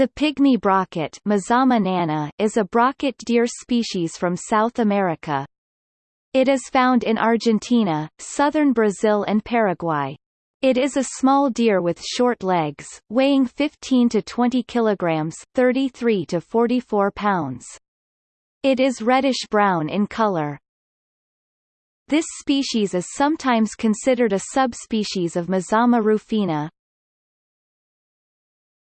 The pygmy brocket Mazama nana is a brocket deer species from South America. It is found in Argentina, southern Brazil and Paraguay. It is a small deer with short legs, weighing 15 to 20 kilograms, 33 to 44 pounds. It is reddish-brown in color. This species is sometimes considered a subspecies of Mazama rufina,